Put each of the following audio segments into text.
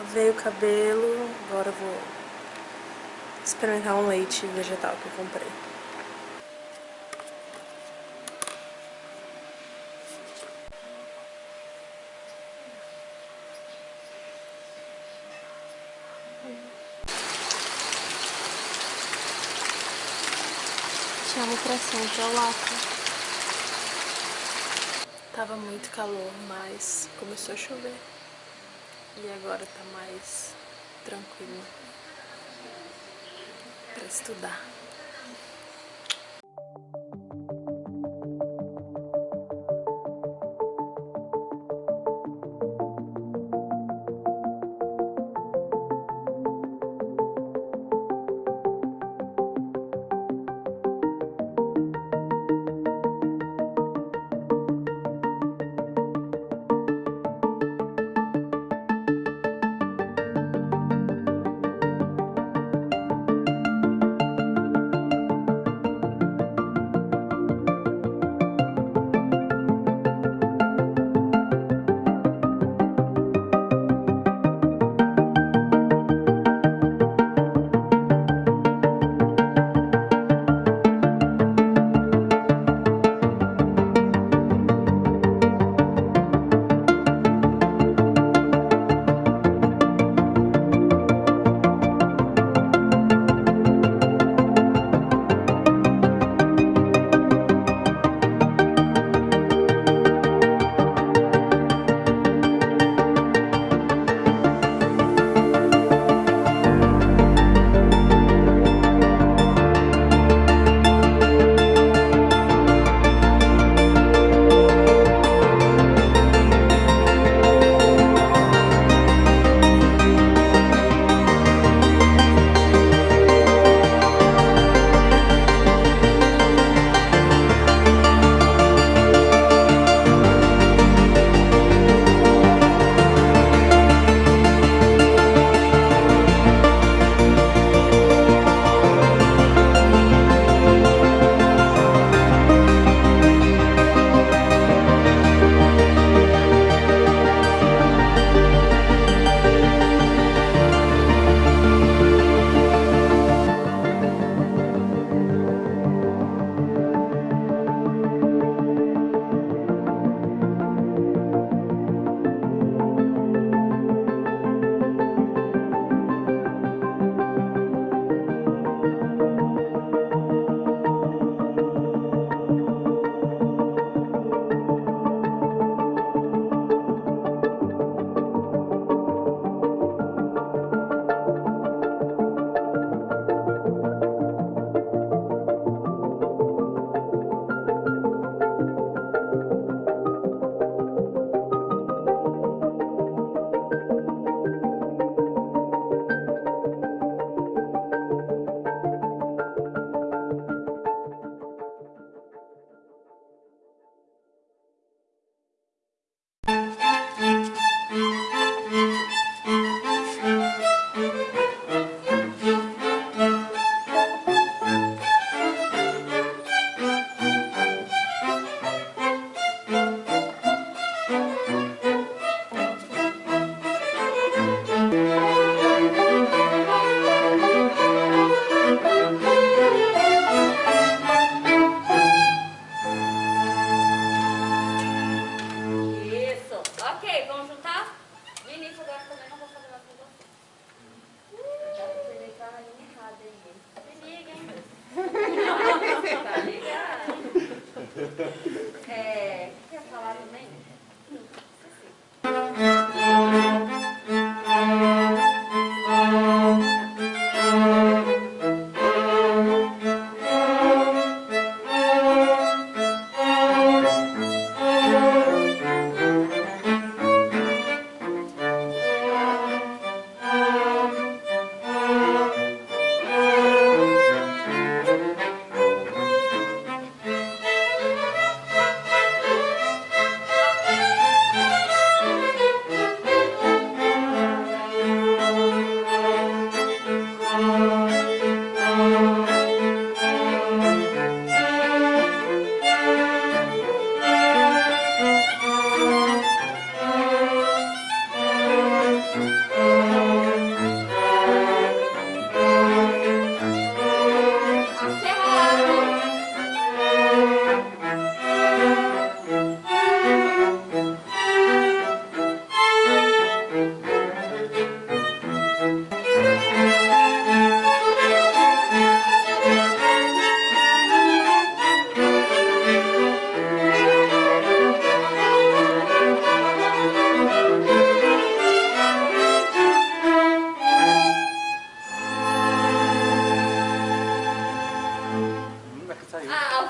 Lavei o cabelo, agora eu vou experimentar um leite vegetal que eu comprei. Chamo pra lata. Tava muito calor, mas começou a chover. E agora tá mais tranquilo para estudar.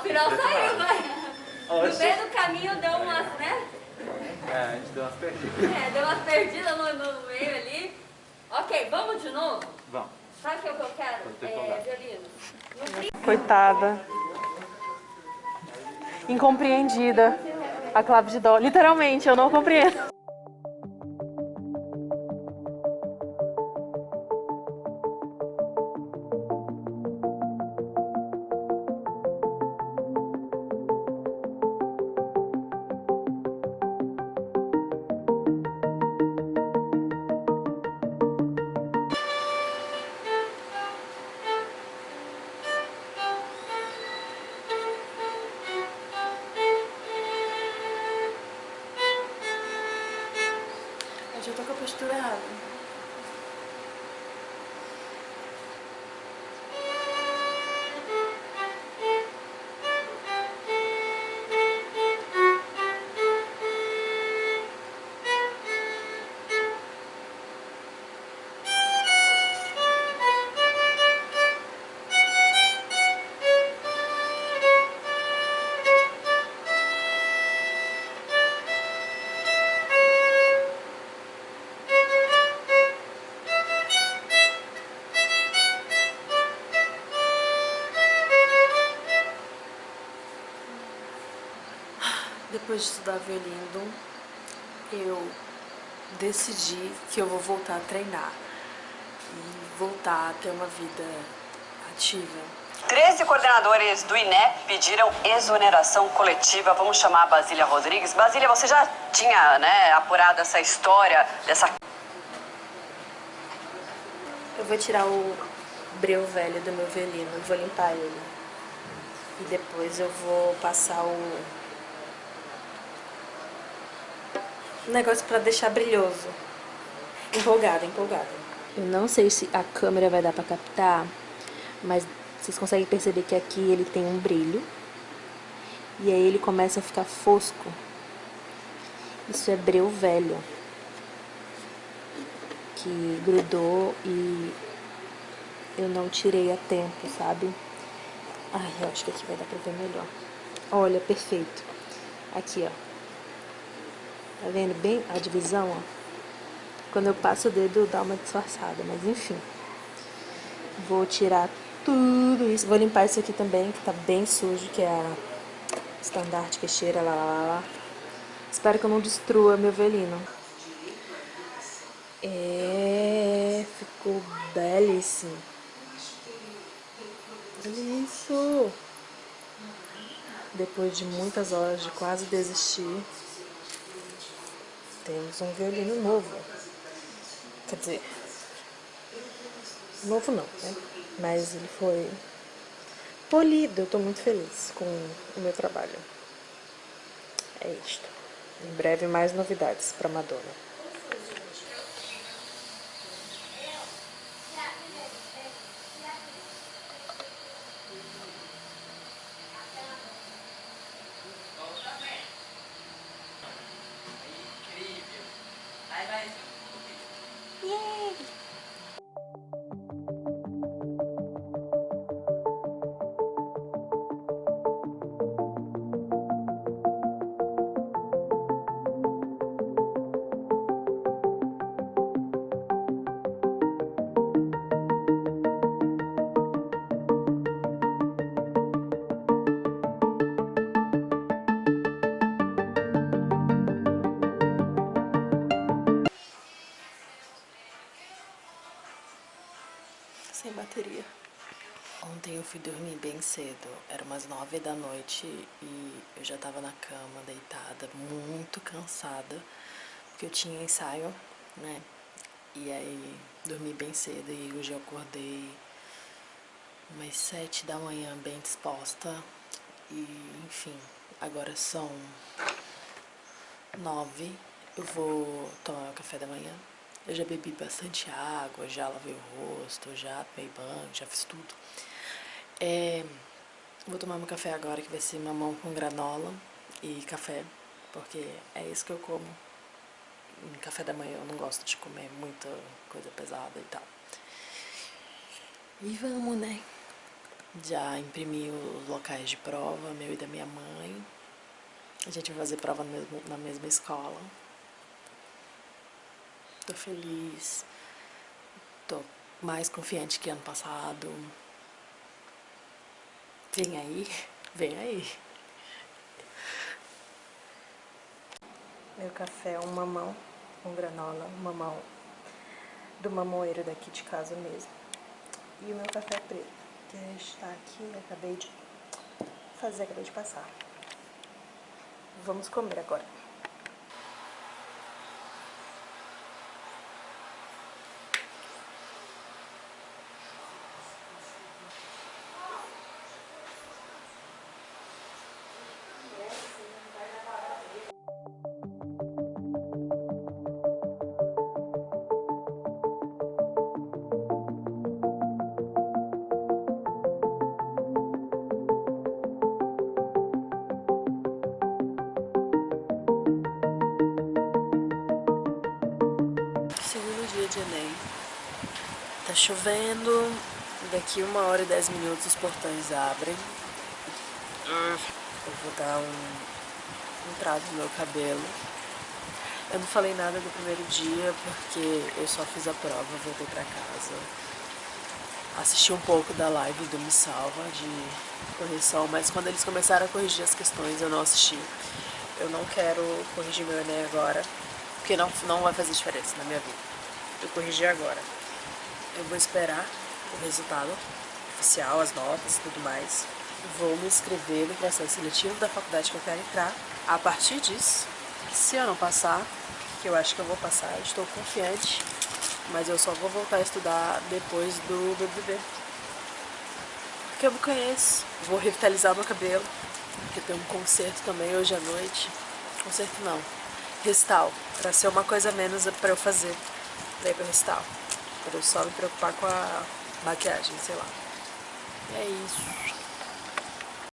final saiu, mas no meio do caminho deu umas, né? É, a gente deu umas perdidas. É, deu umas perdidas no, no meio ali. Ok, vamos de novo? Vamos. Sabe o que eu quero? É, violino. Coitada. Incompreendida. A clave de dó. Literalmente, eu não compreendo. Eu já tô com a postura errada. Depois de estudar violino, eu decidi que eu vou voltar a treinar e voltar a ter uma vida ativa. 13 coordenadores do INEP pediram exoneração coletiva. Vamos chamar a Basília Rodrigues. Basília, você já tinha né, apurado essa história dessa. Eu vou tirar o breu velho do meu violino, vou limpar ele. E depois eu vou passar o negócio pra deixar brilhoso. Empolgada, empolgada. Eu não sei se a câmera vai dar pra captar, mas vocês conseguem perceber que aqui ele tem um brilho. E aí ele começa a ficar fosco. Isso é breu velho. Que grudou e eu não tirei a tempo, sabe? Ai, eu acho que aqui vai dar pra ver melhor. Olha, perfeito. Aqui, ó. Tá vendo bem a divisão, ó? Quando eu passo o dedo, dá uma disfarçada, mas enfim. Vou tirar tudo isso. Vou limpar isso aqui também, que tá bem sujo, que é a estandarte que cheira lá, lá, lá. Espero que eu não destrua meu velino. É, ficou belíssimo. Olha isso. Depois de muitas horas de quase desistir, temos um violino novo. Quer dizer, novo não, né? Mas ele foi polido. Eu tô muito feliz com o meu trabalho. É isto. Em breve mais novidades para Madonna. Bateria. Ontem eu fui dormir bem cedo, era umas nove da noite e eu já tava na cama, deitada, muito cansada, porque eu tinha ensaio, né? E aí dormi bem cedo e hoje eu acordei umas sete da manhã bem disposta e enfim, agora são nove, eu vou tomar meu café da manhã eu já bebi bastante água, já lavei o rosto, já tomei banho, já fiz tudo. É, vou tomar meu café agora, que vai ser mamão com granola e café, porque é isso que eu como. Em café da manhã eu não gosto de comer muita coisa pesada e tal. E vamos, né? Já imprimi os locais de prova, meu e da minha mãe. A gente vai fazer prova na mesma escola. Super feliz. Tô mais confiante que ano passado. Vem aí, vem aí. Meu café é um mamão com granola, um mamão do mamoeiro daqui de casa mesmo. E o meu café preto, que está aqui, acabei de fazer, acabei de passar. Vamos comer agora. Tá chovendo, daqui uma hora e dez minutos os portões abrem. Eu vou dar um, um trato no meu cabelo. Eu não falei nada do primeiro dia porque eu só fiz a prova, voltei pra casa. Assisti um pouco da live do Me Salva de correção, mas quando eles começaram a corrigir as questões eu não assisti. Eu não quero corrigir meu Enem agora, porque não, não vai fazer diferença na minha vida. Eu corrigi agora. Eu vou esperar o resultado oficial, as notas e tudo mais. Vou me inscrever no processo seletivo da faculdade que eu quero entrar. A partir disso, se eu não passar, que eu acho que eu vou passar, estou confiante, mas eu só vou voltar a estudar depois do BBB. Porque eu me conheço, vou revitalizar meu cabelo, porque tem um concerto também hoje à noite. Concerto não, restal, para ser uma coisa menos para eu fazer, daí pro restal. Pra eu só me preocupar com a maquiagem, sei lá. É isso.